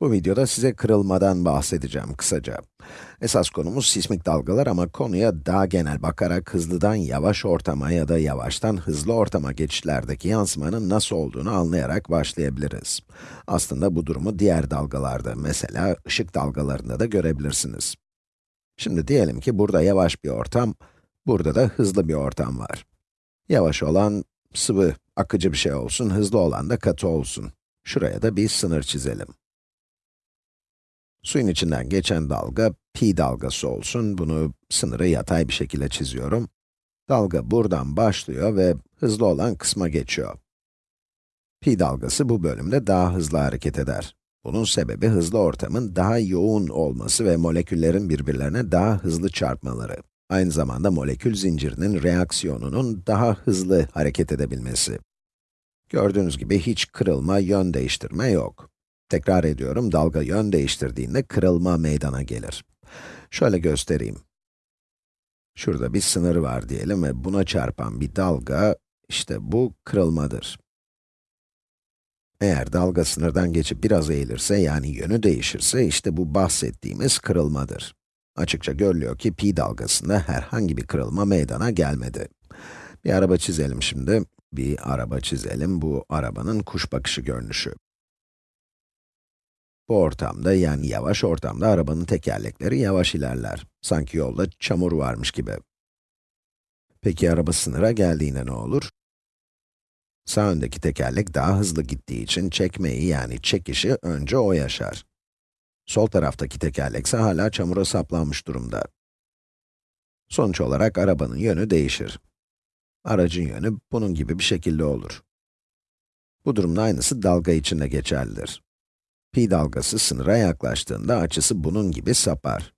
Bu videoda size kırılmadan bahsedeceğim kısaca. Esas konumuz sismik dalgalar ama konuya daha genel bakarak hızlıdan yavaş ortama ya da yavaştan hızlı ortama geçişlerdeki yansımanın nasıl olduğunu anlayarak başlayabiliriz. Aslında bu durumu diğer dalgalarda, mesela ışık dalgalarında da görebilirsiniz. Şimdi diyelim ki burada yavaş bir ortam, burada da hızlı bir ortam var. Yavaş olan sıvı, akıcı bir şey olsun, hızlı olan da katı olsun. Şuraya da bir sınır çizelim. Suyun içinden geçen dalga, pi dalgası olsun. Bunu sınırı yatay bir şekilde çiziyorum. Dalga buradan başlıyor ve hızlı olan kısma geçiyor. Pi dalgası bu bölümde daha hızlı hareket eder. Bunun sebebi hızlı ortamın daha yoğun olması ve moleküllerin birbirlerine daha hızlı çarpmaları. Aynı zamanda molekül zincirinin reaksiyonunun daha hızlı hareket edebilmesi. Gördüğünüz gibi hiç kırılma, yön değiştirme yok. Tekrar ediyorum, dalga yön değiştirdiğinde kırılma meydana gelir. Şöyle göstereyim. Şurada bir sınır var diyelim ve buna çarpan bir dalga, işte bu kırılmadır. Eğer dalga sınırdan geçip biraz eğilirse, yani yönü değişirse, işte bu bahsettiğimiz kırılmadır. Açıkça görülüyor ki pi dalgasında herhangi bir kırılma meydana gelmedi. Bir araba çizelim şimdi. Bir araba çizelim, bu arabanın kuş bakışı görünüşü. Bu ortamda, yani yavaş ortamda arabanın tekerlekleri yavaş ilerler. Sanki yolda çamur varmış gibi. Peki araba sınıra geldiğinde ne olur? Sağ öndeki tekerlek daha hızlı gittiği için çekmeyi yani çekişi önce o yaşar. Sol taraftaki tekerlek ise hala çamura saplanmış durumda. Sonuç olarak arabanın yönü değişir. Aracın yönü bunun gibi bir şekilde olur. Bu durumda aynısı dalga için de geçerlidir. Pi dalgası sınıra yaklaştığında açısı bunun gibi sapar.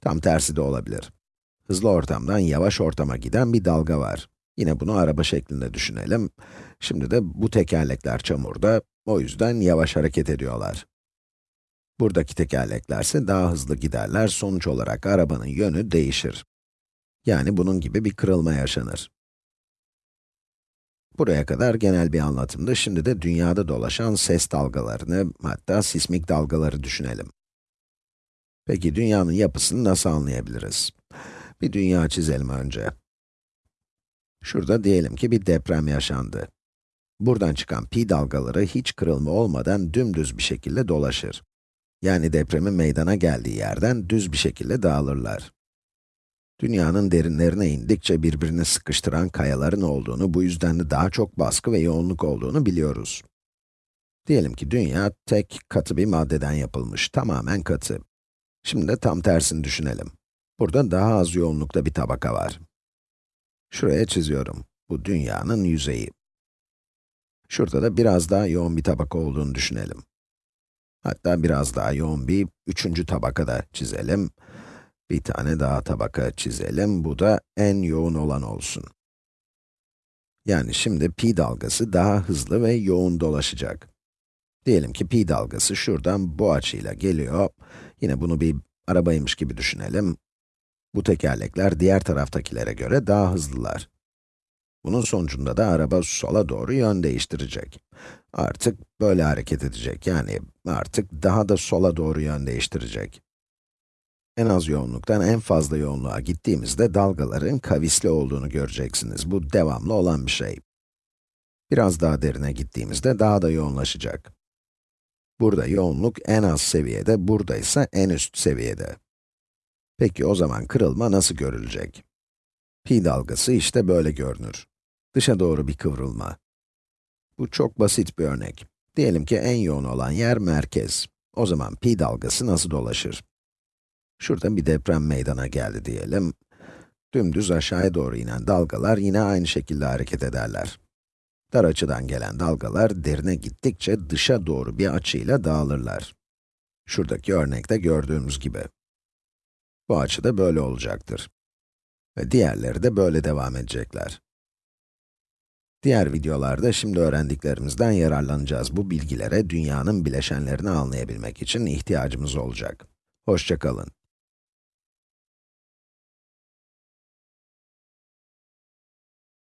Tam tersi de olabilir. Hızlı ortamdan yavaş ortama giden bir dalga var. Yine bunu araba şeklinde düşünelim. Şimdi de bu tekerlekler çamurda, o yüzden yavaş hareket ediyorlar. Buradaki tekerlekler ise daha hızlı giderler, sonuç olarak arabanın yönü değişir. Yani bunun gibi bir kırılma yaşanır. Buraya kadar genel bir anlatımdı. Şimdi de dünyada dolaşan ses dalgalarını, hatta sismik dalgaları düşünelim. Peki dünyanın yapısını nasıl anlayabiliriz? Bir dünya çizelim önce. Şurada diyelim ki bir deprem yaşandı. Buradan çıkan pi dalgaları hiç kırılma olmadan dümdüz bir şekilde dolaşır. Yani depremin meydana geldiği yerden düz bir şekilde dağılırlar. Dünyanın derinlerine indikçe birbirini sıkıştıran kayaların olduğunu, bu yüzden de daha çok baskı ve yoğunluk olduğunu biliyoruz. Diyelim ki dünya tek katı bir maddeden yapılmış, tamamen katı. Şimdi de tam tersini düşünelim. Burada daha az yoğunlukta bir tabaka var. Şuraya çiziyorum. Bu dünyanın yüzeyi. Şurada da biraz daha yoğun bir tabaka olduğunu düşünelim. Hatta biraz daha yoğun bir üçüncü tabaka da çizelim. Bir tane daha tabaka çizelim, bu da en yoğun olan olsun. Yani şimdi pi dalgası daha hızlı ve yoğun dolaşacak. Diyelim ki pi dalgası şuradan bu açıyla geliyor. Yine bunu bir arabaymış gibi düşünelim. Bu tekerlekler diğer taraftakilere göre daha hızlılar. Bunun sonucunda da araba sola doğru yön değiştirecek. Artık böyle hareket edecek, yani artık daha da sola doğru yön değiştirecek. En az yoğunluktan en fazla yoğunluğa gittiğimizde dalgaların kavisli olduğunu göreceksiniz. Bu devamlı olan bir şey. Biraz daha derine gittiğimizde daha da yoğunlaşacak. Burada yoğunluk en az seviyede, burada ise en üst seviyede. Peki o zaman kırılma nasıl görülecek? Pi dalgası işte böyle görünür. Dışa doğru bir kıvrılma. Bu çok basit bir örnek. Diyelim ki en yoğun olan yer merkez. O zaman pi dalgası nasıl dolaşır? Şurada bir deprem meydana geldi diyelim. Dümdüz aşağıya doğru inen dalgalar yine aynı şekilde hareket ederler. Dar açıdan gelen dalgalar derine gittikçe dışa doğru bir açıyla dağılırlar. Şuradaki örnekte gördüğümüz gibi. Bu açı da böyle olacaktır. Ve diğerleri de böyle devam edecekler. Diğer videolarda şimdi öğrendiklerimizden yararlanacağız. Bu bilgilere dünyanın bileşenlerini anlayabilmek için ihtiyacımız olacak. Hoşçakalın.